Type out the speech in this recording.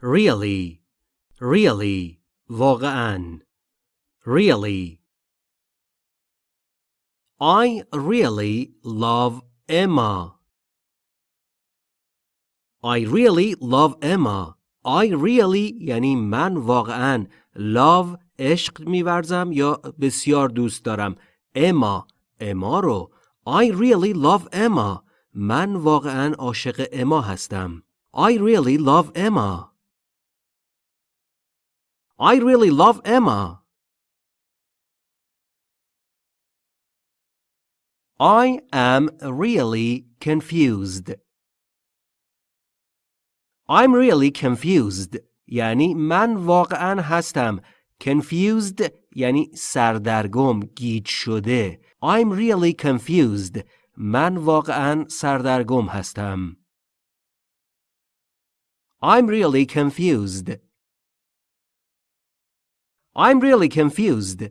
really really واقعا really I really love Emma I really love Emma I really یعنی من واقعا love عشق میورزم یا بسیار دوست دارم اما اما رو I really love Emma من واقعا عاشق اما هستم I really love Emma I really love Emma I am really confused. I'm really confused. یعنی من واقعا هستم. Confused یعنی سردرگم، گیج شده. I'm really confused. من واقعا سردرگم هستم. I'm really confused. I'm really confused.